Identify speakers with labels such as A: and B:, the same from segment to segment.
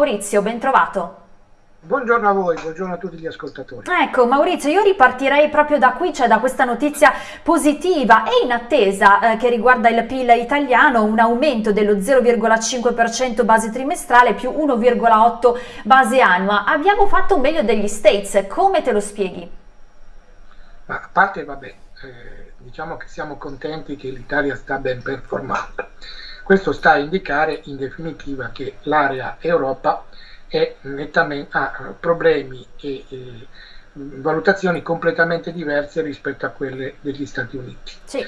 A: Maurizio, ben trovato.
B: Buongiorno a voi, buongiorno a tutti gli ascoltatori.
A: Ecco Maurizio, io ripartirei proprio da qui, cioè da questa notizia positiva e in attesa eh, che riguarda il PIL italiano, un aumento dello 0,5% base trimestrale più 1,8 base annua. Abbiamo fatto meglio degli States, come te lo spieghi?
B: Ma a parte, vabbè, eh, diciamo che siamo contenti che l'Italia sta ben performando. Questo sta a indicare in definitiva che l'area Europa ha problemi e, e, valutazioni completamente diverse rispetto a quelle degli Stati Uniti.
A: Sì.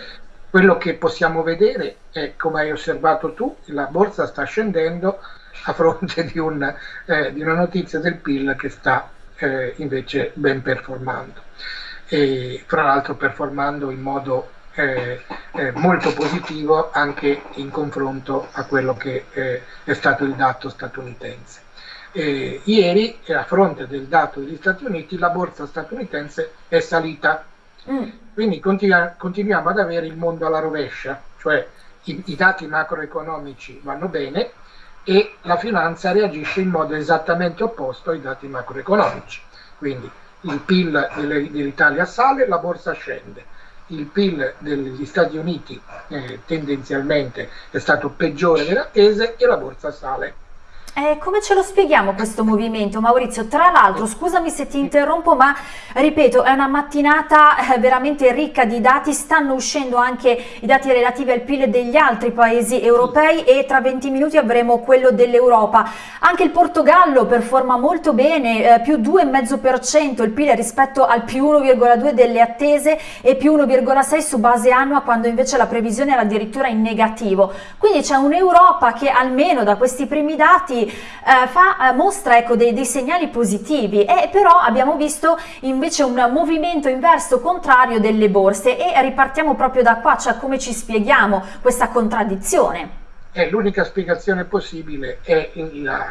B: Quello che possiamo vedere è, come hai osservato tu, la borsa sta scendendo a fronte di, un, eh, di una notizia del PIL che sta eh, invece ben performando. E, fra l'altro performando in modo eh, eh, molto positivo anche in confronto a quello che eh, è stato il dato statunitense. ieri, a fronte del dato degli Stati Uniti, la borsa statunitense è salita. Mm. Quindi continua, continuiamo ad avere il mondo alla rovescia, cioè i, i dati macroeconomici vanno bene e la finanza reagisce in modo esattamente opposto ai dati macroeconomici. Quindi il PIL dell'Italia sale, la borsa scende il PIL degli Stati Uniti eh, tendenzialmente è stato peggiore delle attese e la borsa sale.
A: Eh, come ce lo spieghiamo questo movimento Maurizio? Tra l'altro, scusami se ti interrompo, ma ripeto, è una mattinata eh, veramente ricca di dati, stanno uscendo anche i dati relativi al PIL degli altri paesi europei e tra 20 minuti avremo quello dell'Europa. Anche il Portogallo performa molto bene, eh, più 2,5% il PIL rispetto al più 1,2 delle attese e più 1,6 su base annua quando invece la previsione era addirittura in negativo. Quindi c'è un'Europa che almeno da questi primi dati eh, fa, eh, mostra ecco, dei, dei, segnali positivi e però abbiamo visto invece un movimento inverso contrario delle borse e ripartiamo proprio da qua, cioè come ci spieghiamo questa contraddizione?
B: Eh, L'unica spiegazione possibile è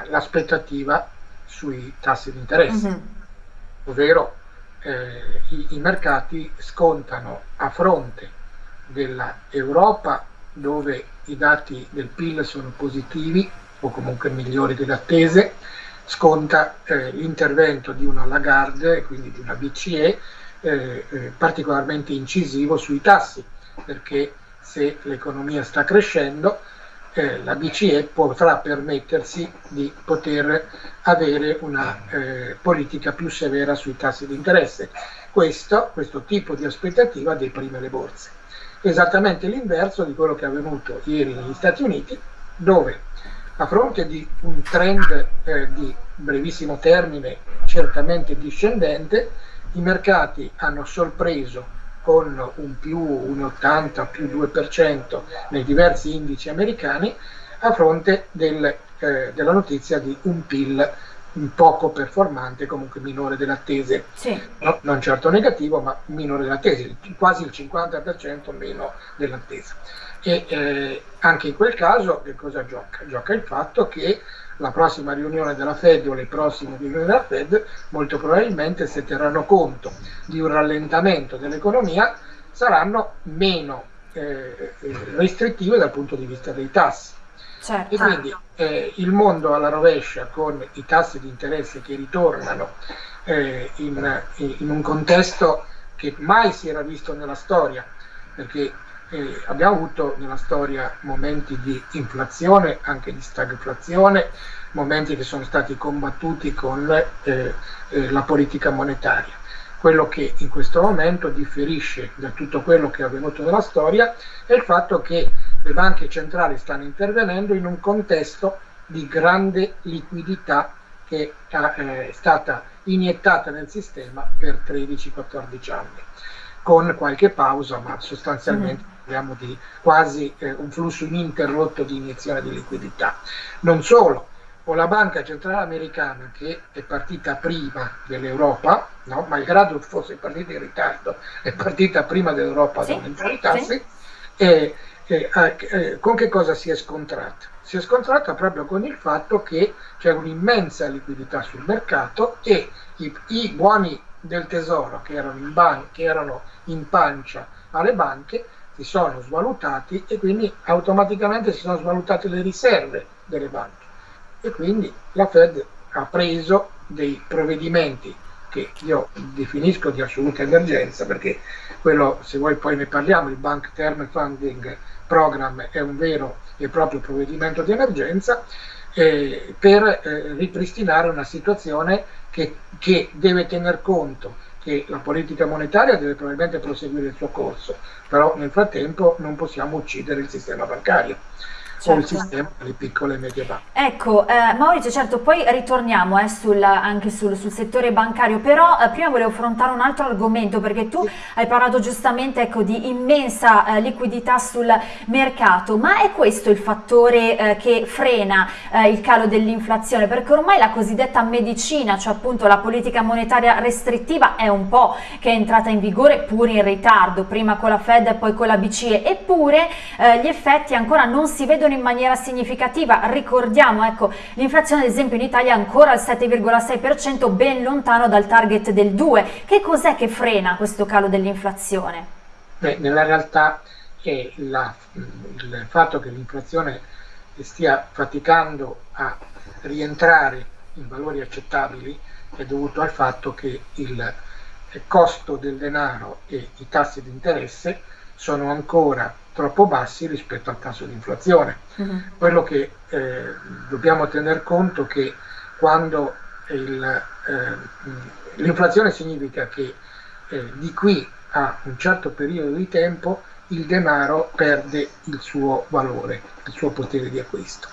B: l'aspettativa sui tassi di interesse, mm -hmm. ovvero eh, i, i mercati scontano a fronte dell'Europa dove i dati del PIL sono positivi o comunque migliori delle attese, sconta eh, l'intervento di una Lagarde, quindi di una BCE, eh, eh, particolarmente incisivo sui tassi, perché se l'economia sta crescendo, eh, la BCE potrà permettersi di poter avere una eh, politica più severa sui tassi di interesse. Questo, questo tipo di aspettativa deprime le borse. Esattamente l'inverso di quello che è avvenuto ieri negli Stati Uniti, dove a fronte di un trend eh, di brevissimo termine certamente discendente, i mercati hanno sorpreso con un più 1,80 più 2% nei diversi indici americani a fronte del, eh, della notizia di un PIL poco performante, comunque minore delle attese,
A: sì.
B: no, non certo negativo, ma minore delle attese, quasi il 50% meno dell'attesa. E eh, anche in quel caso che cosa gioca? Gioca il fatto che la prossima riunione della Fed o le prossime riunioni della Fed molto probabilmente se terranno conto di un rallentamento dell'economia saranno meno eh, restrittive dal punto di vista dei tassi.
A: Certo.
B: E quindi eh, il mondo alla rovescia con i tassi di interesse che ritornano eh, in, in un contesto che mai si era visto nella storia, perché eh, abbiamo avuto nella storia momenti di inflazione, anche di stagflazione, momenti che sono stati combattuti con eh, eh, la politica monetaria. Quello che in questo momento differisce da tutto quello che è avvenuto nella storia è il fatto che le banche centrali stanno intervenendo in un contesto di grande liquidità che eh, è stata iniettata nel sistema per 13-14 anni, con qualche pausa, ma sostanzialmente mm parliamo di quasi eh, un flusso ininterrotto di iniezione di liquidità. Non solo, o la Banca Centrale Americana che è partita prima dell'Europa, no? malgrado fosse partita in ritardo, è partita prima dell'Europa sì, ad aumentare i tassi, sì. e, e, e, con che cosa si è scontrata? Si è scontrata proprio con il fatto che c'è un'immensa liquidità sul mercato e i, i buoni del tesoro che erano in, che erano in pancia alle banche si sono svalutati e quindi automaticamente si sono svalutate le riserve delle banche. e quindi la Fed ha preso dei provvedimenti che io definisco di assoluta emergenza perché quello, se vuoi poi ne parliamo, il Bank Term Funding Program è un vero e proprio provvedimento di emergenza eh, per eh, ripristinare una situazione che, che deve tener conto che la politica monetaria deve probabilmente proseguire il suo corso, però nel frattempo non possiamo uccidere il sistema bancario certo. certo. sistema delle piccole e medie banche.
A: Ecco, eh, Maurizio, certo, poi ritorniamo eh, sul, anche sul, sul, settore bancario, però eh, prima volevo affrontare un altro argomento perché tu sì. hai parlato giustamente ecco, di immensa eh, liquidità sul mercato, ma è questo il fattore eh, che frena eh, il calo dell'inflazione? Perché ormai la cosiddetta medicina, cioè appunto la politica monetaria restrittiva è un po' che è entrata in vigore pur in ritardo, prima con la Fed e poi con la BCE, eppure gli effetti ancora non si vedono in maniera significativa. Ricordiamo, ecco, l'inflazione ad esempio in Italia è ancora al 7,6%, ben lontano dal target del 2%. Che cos'è che frena questo calo dell'inflazione?
B: Beh, nella realtà è la, il fatto che l'inflazione stia faticando a rientrare in valori accettabili è dovuto al fatto che il costo del denaro e i tassi di interesse sono ancora troppo bassi rispetto al tasso di inflazione. Uh mm-hmm. -huh. Quello che eh, dobbiamo tener conto è che quando eh, l'inflazione significa che eh, di qui a un certo periodo di tempo il denaro perde il suo valore, il suo potere di acquisto.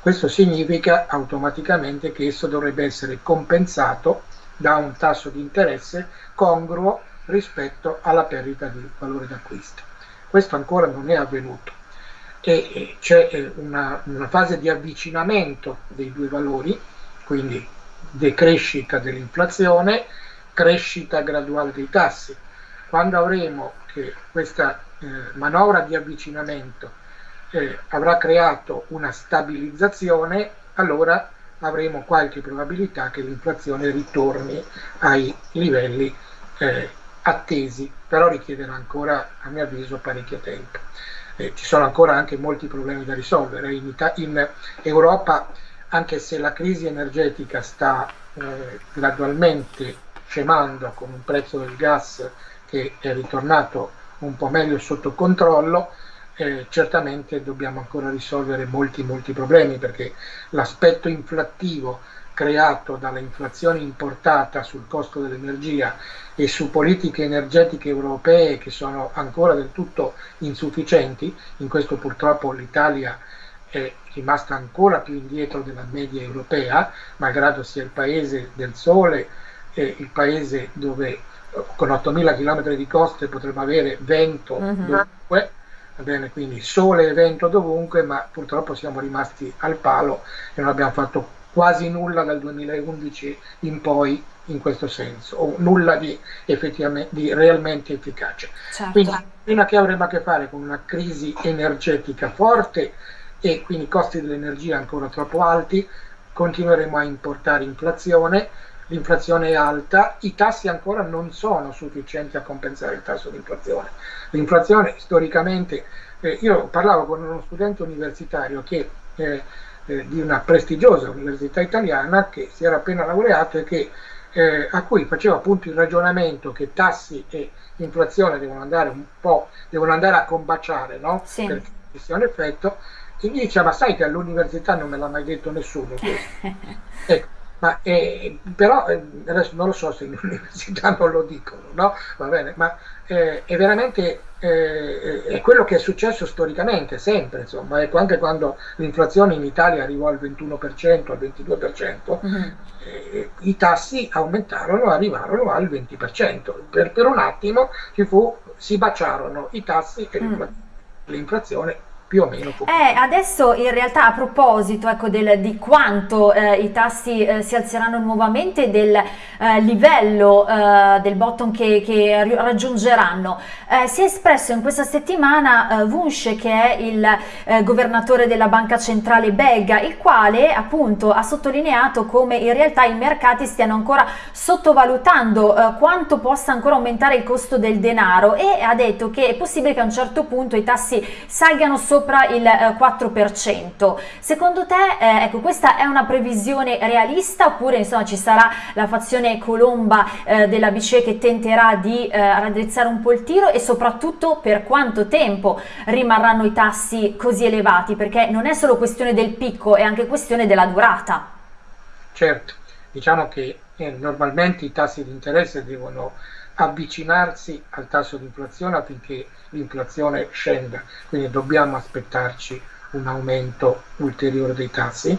B: Questo significa automaticamente che esso dovrebbe essere compensato da un tasso di interesse congruo rispetto alla perdita di valore d'acquisto. Questo ancora non è avvenuto e c'è eh, una, una fase di avvicinamento dei due valori, quindi decrescita dell'inflazione, crescita graduale dei tassi. Quando avremo che questa eh, manovra di avvicinamento eh, avrà creato una stabilizzazione, allora avremo qualche probabilità che l'inflazione ritorni ai livelli eh, attesi, però richiederà ancora, a mio avviso, parecchio tempo. Eh, ci sono ancora anche molti problemi da risolvere. In, in Europa, anche se la crisi energetica sta eh, gradualmente scemando con un prezzo del gas che è ritornato un po' meglio sotto controllo, eh, certamente dobbiamo ancora risolvere molti molti problemi perché l'aspetto inflattivo creato dall'inflazione importata sul costo dell'energia e su politiche energetiche europee che sono ancora del tutto insufficienti, in questo purtroppo l'Italia è rimasta ancora più indietro della media europea, malgrado sia il paese del sole e il paese dove con 8.000 km di coste potremmo avere vento uh mhm. -huh. dovunque, va bene, quindi sole e vento dovunque, ma purtroppo siamo rimasti al palo e non abbiamo fatto quasi nulla dal 2011 in poi in questo senso, o nulla di, di realmente efficace. Certo. Quindi prima che avremo a che fare con una crisi energetica forte e quindi costi dell'energia ancora troppo alti, continueremo a importare inflazione, l'inflazione è alta, i tassi ancora non sono sufficienti a compensare il tasso di inflazione. L'inflazione storicamente, eh, io parlavo con uno studente universitario che eh, eh, di una prestigiosa università italiana che si era appena laureato e che, eh, a cui faceva appunto il ragionamento che tassi e inflazione devono andare un po', devono andare a combaciare, no? Sì. Perché sia un effetto, e gli dice ma sai che all'università non me l'ha mai detto nessuno ecco, ma, eh, però eh, adesso non lo so se in università non lo dicono, no? Va bene, ma eh, è veramente eh, è quello che è successo storicamente, sempre, insomma, ecco, anche quando l'inflazione in Italia arrivò al 21%, al 22%, mm -hmm. i tassi aumentarono, arrivarono al 20%. Per, per un attimo fu, si baciarono i tassi e mm. l'inflazione più o meno.
A: Eh, adesso in realtà a proposito ecco, del, di quanto eh, i tassi eh, si alzeranno nuovamente del eh, livello eh, del bottom che, che raggiungeranno, eh, si è espresso in questa settimana Vunche che è il governatore della banca centrale belga, il quale appunto ha sottolineato come in realtà i mercati stiano ancora sottovalutando quanto possa ancora aumentare il costo del denaro e ha detto che è possibile che a un certo punto i tassi salgano solo sopra il eh, 4%. Secondo te, eh, ecco, questa è una previsione realista oppure insomma ci sarà la fazione colomba eh, della BCE che tenterà di eh, raddrizzare un po' il tiro e soprattutto per quanto tempo rimarranno i tassi così elevati? Perché non è solo questione del picco, è anche questione della durata.
B: Certo, diciamo che eh, normalmente i tassi di interesse devono avvicinarsi al tasso di inflazione affinché l'inflazione scenda, quindi dobbiamo aspettarci un aumento ulteriore dei tassi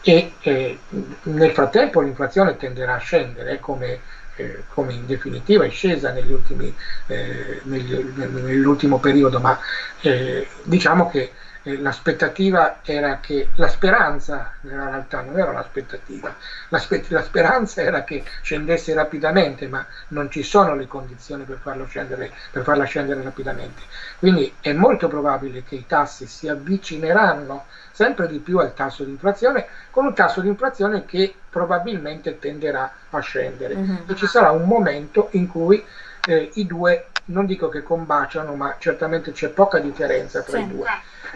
B: e eh, nel frattempo l'inflazione tenderà a scendere come, eh, come, in definitiva è scesa eh, nell'ultimo periodo, ma eh, diciamo che eh, l'aspettativa era che la speranza nella realtà non era un'aspettativa la, speranza era che scendesse rapidamente ma non ci sono le condizioni per, farlo scendere, per farla scendere rapidamente quindi è molto probabile che i tassi si avvicineranno sempre di più al tasso di inflazione con un tasso di inflazione che probabilmente tenderà a scendere mm -hmm. e ci sarà un momento in cui eh, i due non dico che combaciano ma certamente c'è poca differenza tra sì. i due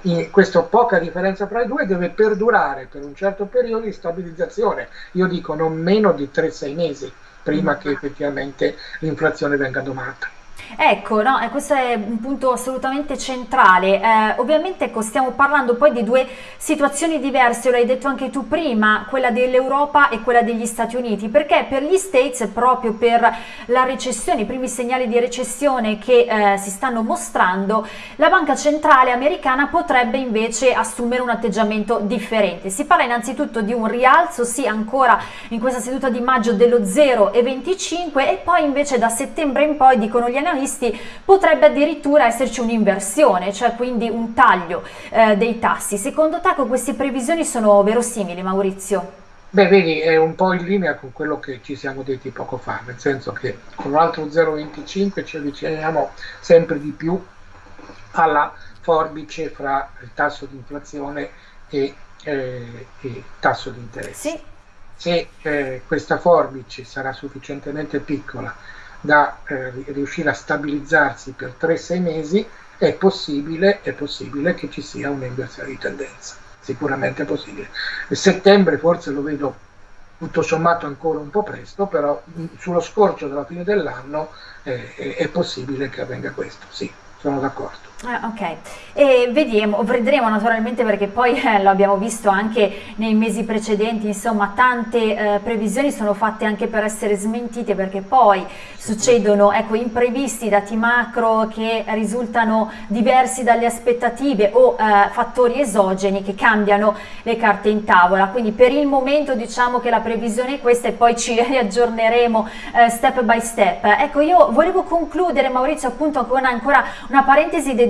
B: in questa poca differenza tra i due deve perdurare per un certo periodo di stabilizzazione, io dico non meno di 3-6 mesi prima mm. che effettivamente l'inflazione venga domata.
A: Ecco, no, e questo è un punto assolutamente centrale. Eh, ovviamente ecco, stiamo parlando poi di due situazioni diverse, l'hai detto anche tu prima, quella dell'Europa e quella degli Stati Uniti, perché per gli States, proprio per la recessione, i primi segnali di recessione che eh, si stanno mostrando, la banca centrale americana potrebbe invece assumere un atteggiamento differente. Si parla innanzitutto di un rialzo, sì, ancora in questa seduta di maggio dello 0,25 e poi invece da settembre in poi dicono gli analisti analisti potrebbe addirittura esserci un'inversione, cioè quindi un taglio eh, dei tassi. Secondo te queste previsioni sono verosimili Maurizio?
B: Beh, vedi, è un po' in linea con quello che ci siamo detti poco fa, nel senso che con l'altro 0,25 ci avviciniamo sempre di più alla forbice fra il tasso di inflazione e eh, il tasso di interesse. Sì. Se eh, questa forbice sarà sufficientemente piccola da eh, riuscire a stabilizzarsi per 3-6 mesi, è possibile, è possibile che ci sia un'inversione di tendenza. Sicuramente è possibile. Il settembre forse lo vedo tutto sommato ancora un po' presto, però sullo scorcio della fine dell'anno eh, è possibile che avvenga questo, sì, sono d'accordo.
A: Ah, ok, e vediamo, vedremo naturalmente perché poi eh, lo abbiamo visto anche nei mesi precedenti, insomma tante eh, previsioni sono fatte anche per essere smentite perché poi succedono ecco, imprevisti, dati macro che risultano diversi dalle aspettative o eh, fattori esogeni che cambiano le carte in tavola, quindi per il momento diciamo che la previsione è questa e poi ci riaggiorneremo eh, step by step. Ecco io volevo concludere Maurizio appunto con ancora una parentesi dedicata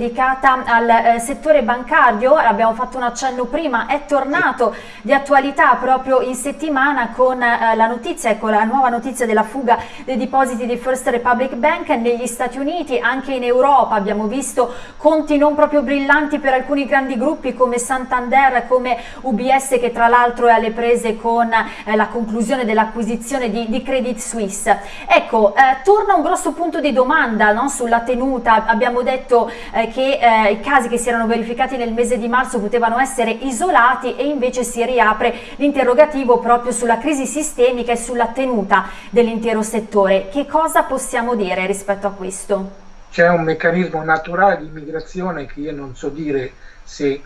A: al eh, settore bancario, abbiamo fatto un accenno prima, è tornato di attualità proprio in settimana con eh, la notizia, ecco la nuova notizia della fuga dei depositi di First Republic Bank negli Stati Uniti, anche in Europa abbiamo visto conti non proprio brillanti per alcuni grandi gruppi come Santander, come UBS che tra l'altro è alle prese con eh, la conclusione dell'acquisizione di, di, Credit Suisse. Ecco, eh, torna un grosso punto di domanda no, sulla tenuta, abbiamo detto che eh, i casi che si erano verificati nel mese di marzo potevano essere isolati e invece si riapre l'interrogativo proprio sulla crisi sistemica e sulla tenuta dell'intero settore. Che cosa possiamo dire rispetto a questo?
B: C'è un meccanismo naturale di migrazione che io non so dire se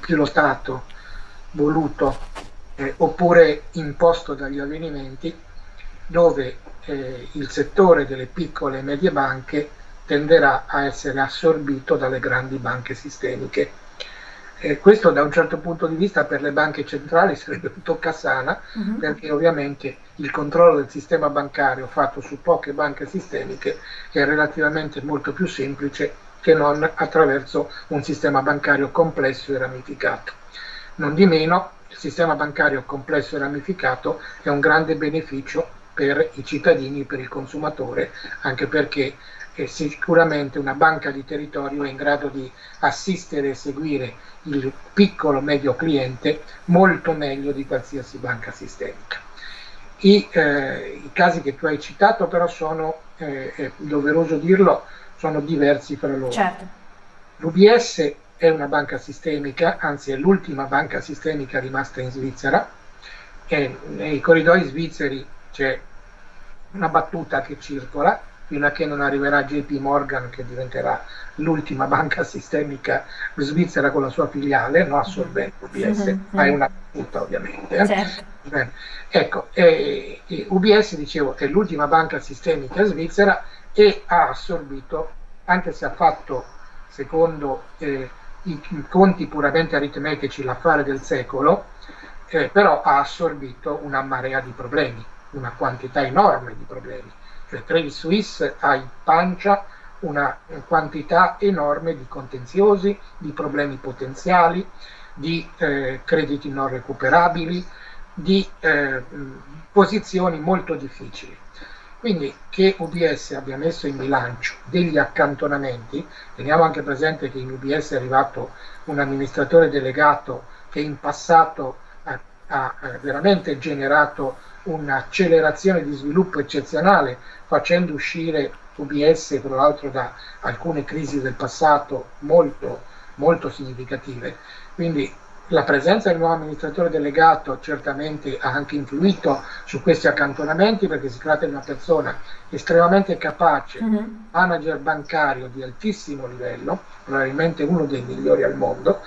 B: pilotato, voluto eh, oppure imposto dagli avvenimenti dove eh, il settore delle piccole e medie banche tenderà a essere assorbito dalle grandi banche sistemiche. Eh, questo da un certo punto di vista per le banche centrali sarebbe un toccasana uh mhm. -huh. perché ovviamente il controllo del sistema bancario fatto su poche banche sistemiche è relativamente molto più semplice che non attraverso un sistema bancario complesso e ramificato. Non di meno, il sistema bancario complesso e ramificato è un grande beneficio per i cittadini, per il consumatore, anche perché che sicuramente una banca di territorio è in grado di assistere e seguire il piccolo medio cliente molto meglio di qualsiasi banca sistemica. I, eh, i casi che tu hai citato però sono, eh, è doveroso dirlo, sono diversi fra loro. Certo. L'UBS è una banca sistemica, anzi è l'ultima banca sistemica rimasta in Svizzera, e nei corridoi svizzeri c'è una battuta che circola fino a che non arriverà JP Morgan che diventerà l'ultima banca sistemica svizzera con la sua filiale, no assorbente UBS, mm-hmm. ma è una battuta ovviamente. Eh? Certo. Ecco, eh, UBS dicevo è l'ultima banca sistemica svizzera e ha assorbito, anche se ha fatto secondo eh, i conti puramente aritmetici l'affare del secolo, eh, però ha assorbito una marea di problemi, una quantità enorme di problemi Credit Suisse ha in pancia una quantità enorme di contenziosi, di problemi potenziali, di eh, crediti non recuperabili, di eh, posizioni molto difficili. Quindi che UBS abbia messo in bilancio degli accantonamenti, teniamo anche presente che in UBS è arrivato un amministratore delegato che in passato ha, ha veramente generato un'accelerazione di sviluppo eccezionale facendo uscire UBS tra l'altro da alcune crisi del passato molto, molto significative. Quindi la presenza del nuovo amministratore delegato certamente ha anche influito su questi accantonamenti perché si tratta di una persona estremamente capace, mm -hmm. manager bancario di altissimo livello, probabilmente uno dei migliori al mondo,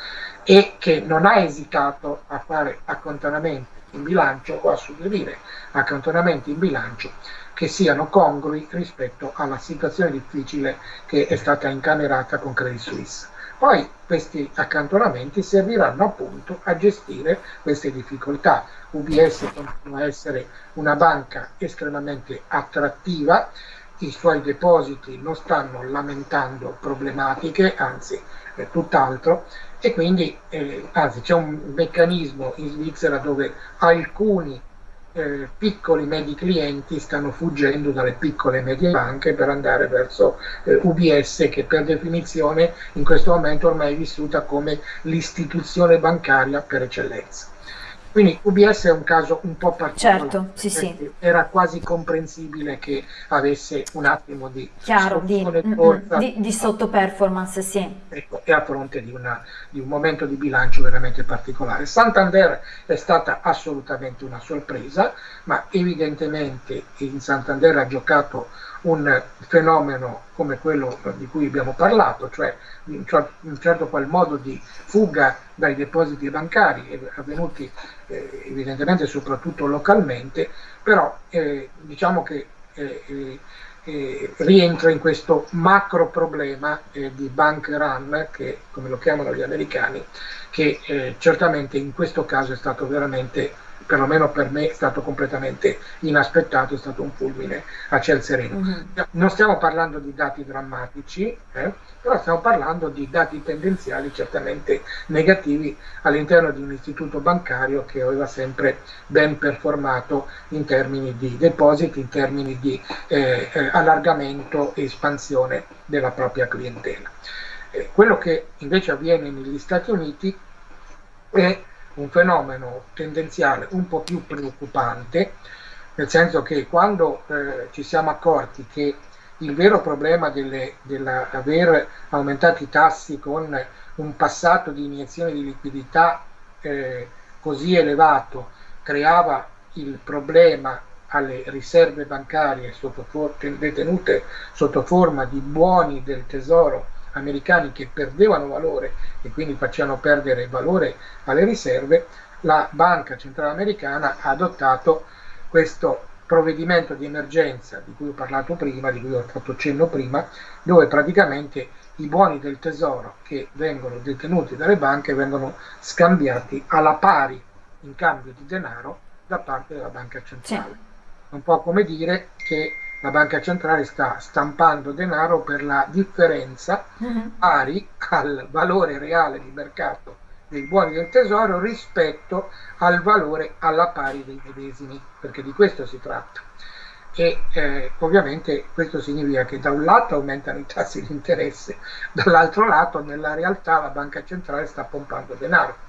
B: e che non ha esitato a fare accantonamenti in bilancio o a suggerire accantonamenti in bilancio che siano congrui rispetto alla situazione difficile che è stata incamerata con Credit Suisse. Poi questi accantonamenti serviranno appunto a gestire queste difficoltà. UBS continua a essere una banca estremamente attrattiva, i suoi depositi non stanno lamentando problematiche, anzi eh, tutt'altro, e quindi eh, anzi c'è un meccanismo in Svizzera dove alcuni eh, piccoli medi clienti stanno fuggendo dalle piccole e medie banche per andare verso eh, UBS che per definizione in questo momento ormai è vissuta come l'istituzione bancaria per eccellenza. Quindi UBS è un caso un po' particolare.
A: Certo, sì, sì.
B: Era quasi comprensibile che avesse un attimo di,
A: Chiaro, di, mm, mm, di, di sottoperformance, sì.
B: Ecco, e a fronte di, una, di, un momento di bilancio veramente particolare. Santander è stata assolutamente una sorpresa, ma evidentemente in Santander ha giocato un fenomeno come quello di cui abbiamo parlato, cioè in un certo qual modo di fuga dai depositi bancari avvenuti eh, evidentemente soprattutto localmente, però eh, diciamo che eh, eh, eh rientra in questo macro problema eh, di bank run, che come lo chiamano gli americani, che certamente in questo caso è stato veramente perlomeno per me è stato completamente inaspettato, è stato un fulmine a ciel sereno. Mm-hmm. Non stiamo parlando di dati drammatici, eh, però stiamo parlando di dati tendenziali certamente negativi all'interno di un istituto bancario che aveva sempre ben performato in termini di depositi, in termini di eh, eh, allargamento e espansione della propria clientela. Eh, quello che invece avviene negli Stati Uniti è un fenomeno tendenziale un po' più preoccupante, nel senso che quando eh, ci siamo accorti che il vero problema dell'aver aumentato i tassi con un passato di iniezione di liquidità eh, così elevato creava il problema alle riserve bancarie sotto detenute sotto forma di buoni del tesoro americani che perdevano valore e quindi facevano perdere valore alle riserve, la Banca Centrale Americana ha adottato questo provvedimento di emergenza di cui ho parlato prima, di cui ho fatto cenno prima, dove praticamente i buoni del tesoro che vengono detenuti dalle banche vengono scambiati alla pari in cambio di denaro da parte della banca centrale. Sì. Un po' come dire che la banca centrale sta stampando denaro per la differenza mm-hmm. pari al valore reale di mercato dei buoni del tesoro rispetto al valore alla pari dei medesimi, perché di questo si tratta. E eh, ovviamente questo significa che da un lato aumentano i tassi di interesse, dall'altro lato nella realtà la banca centrale sta pompando denaro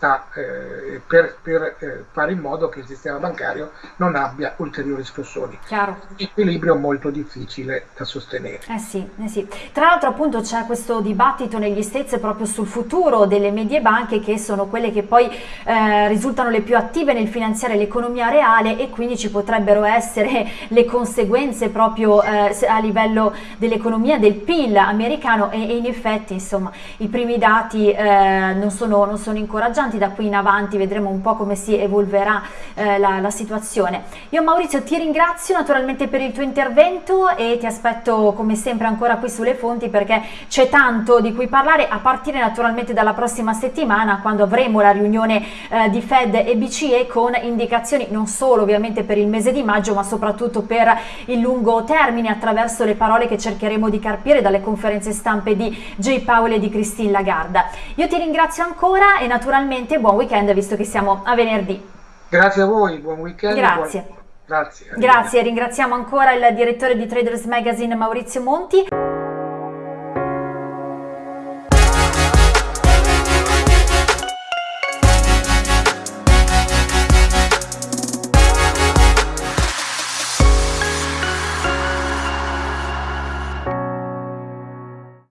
B: sta, eh, per, per eh, fare in modo che il sistema bancario non abbia ulteriori scossoni.
A: Chiaro.
B: Equilibrio molto difficile da sostenere.
A: Eh sì, eh sì. Tra l'altro appunto c'è questo dibattito negli States proprio sul futuro delle medie banche che sono quelle che poi eh, risultano le più attive nel finanziare l'economia reale e quindi ci potrebbero essere le conseguenze proprio eh, a livello dell'economia del PIL americano e, e, in effetti insomma i primi dati non sono, non sono incoraggianti importanti, da qui in avanti vedremo un po' come si evolverà eh, la, la, situazione. Io Maurizio ti ringrazio naturalmente per il tuo intervento e ti aspetto come sempre ancora qui sulle fonti perché c'è tanto di cui parlare a partire naturalmente dalla prossima settimana quando avremo la riunione eh, di Fed e BCE con indicazioni non solo ovviamente per il mese di maggio ma soprattutto per il lungo termine attraverso le parole che cercheremo di carpire dalle conferenze stampe di Jay Powell e di Christine Lagarde. Io ti ringrazio ancora e naturalmente ovviamente buon weekend visto che siamo a venerdì.
B: Grazie a voi, buon weekend.
A: Grazie.
B: Buon... Grazie.
A: Grazie, ringraziamo ancora il direttore di Traders Magazine Maurizio Monti.